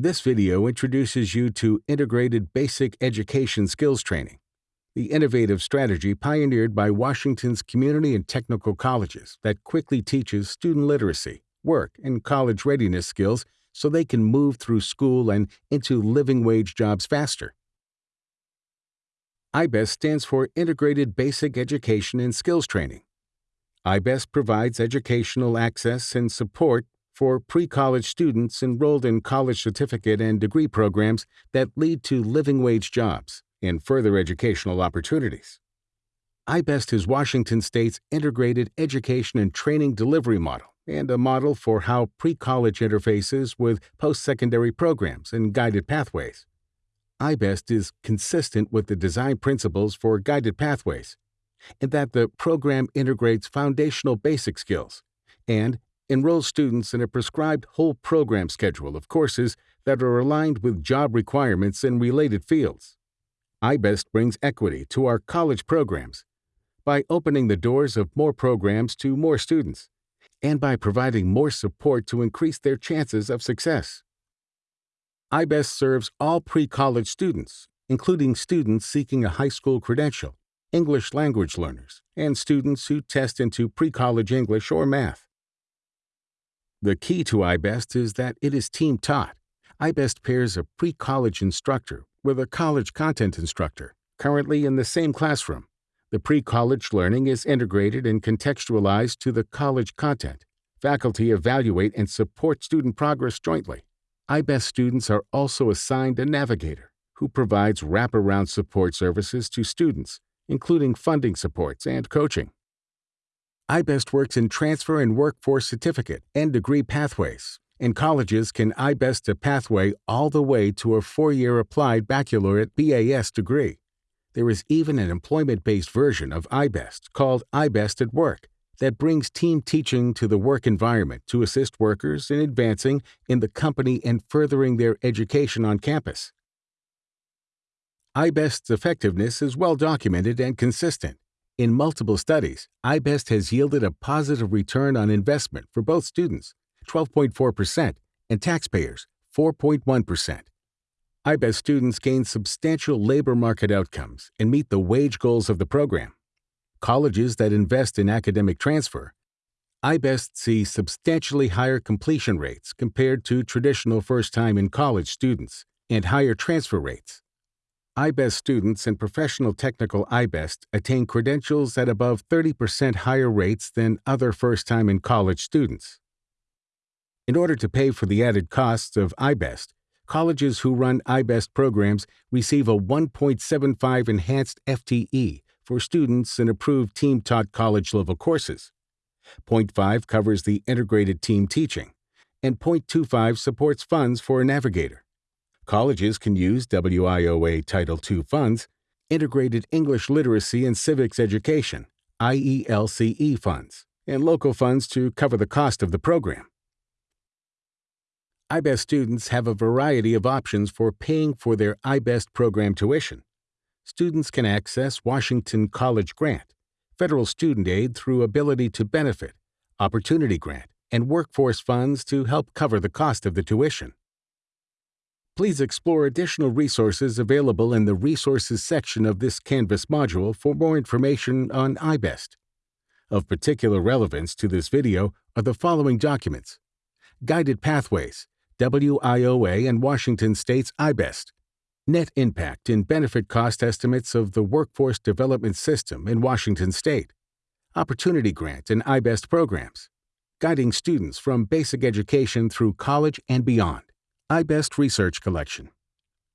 This video introduces you to Integrated Basic Education Skills Training, the innovative strategy pioneered by Washington's community and technical colleges that quickly teaches student literacy, work, and college readiness skills so they can move through school and into living wage jobs faster. IBEST stands for Integrated Basic Education and Skills Training. IBEST provides educational access and support for pre-college students enrolled in college certificate and degree programs that lead to living wage jobs and further educational opportunities. IBEST is Washington State's integrated education and training delivery model and a model for how pre-college interfaces with post-secondary programs and guided pathways. IBEST is consistent with the design principles for guided pathways in that the program integrates foundational basic skills and enrolls students in a prescribed whole program schedule of courses that are aligned with job requirements in related fields. IBEST brings equity to our college programs by opening the doors of more programs to more students and by providing more support to increase their chances of success. IBEST serves all pre-college students, including students seeking a high school credential, English language learners, and students who test into pre-college English or math. The key to IBEST is that it is team-taught. IBEST pairs a pre-college instructor with a college content instructor, currently in the same classroom. The pre-college learning is integrated and contextualized to the college content. Faculty evaluate and support student progress jointly. IBEST students are also assigned a navigator who provides wraparound support services to students, including funding supports and coaching. IBEST works in transfer and workforce certificate and degree pathways, and colleges can IBEST a pathway all the way to a four-year applied baccalaureate BAS degree. There is even an employment-based version of IBEST called IBEST at Work that brings team teaching to the work environment to assist workers in advancing in the company and furthering their education on campus. IBEST's effectiveness is well documented and consistent. In multiple studies, IBEST has yielded a positive return on investment for both students, 12.4%, and taxpayers, 4.1%. IBEST students gain substantial labor market outcomes and meet the wage goals of the program colleges that invest in academic transfer, IBEST see substantially higher completion rates compared to traditional first-time in college students and higher transfer rates. IBEST students in professional technical IBEST attain credentials at above 30% higher rates than other first-time in college students. In order to pay for the added costs of IBEST, colleges who run IBEST programs receive a 1.75 enhanced FTE for students in approved team-taught college-level courses. Point 5 covers the integrated team teaching, and Point 25 supports funds for a navigator. Colleges can use WIOA Title II funds, Integrated English Literacy and Civics Education, IELCE funds, and local funds to cover the cost of the program. IBEST students have a variety of options for paying for their IBEST program tuition students can access Washington College Grant, federal student aid through Ability to Benefit, Opportunity Grant, and workforce funds to help cover the cost of the tuition. Please explore additional resources available in the Resources section of this Canvas module for more information on IBEST. Of particular relevance to this video are the following documents. Guided Pathways, WIOA and Washington State's IBEST, Net impact and benefit cost estimates of the Workforce Development System in Washington State, Opportunity Grant and IBEST programs, guiding students from basic education through college and beyond, IBEST Research Collection.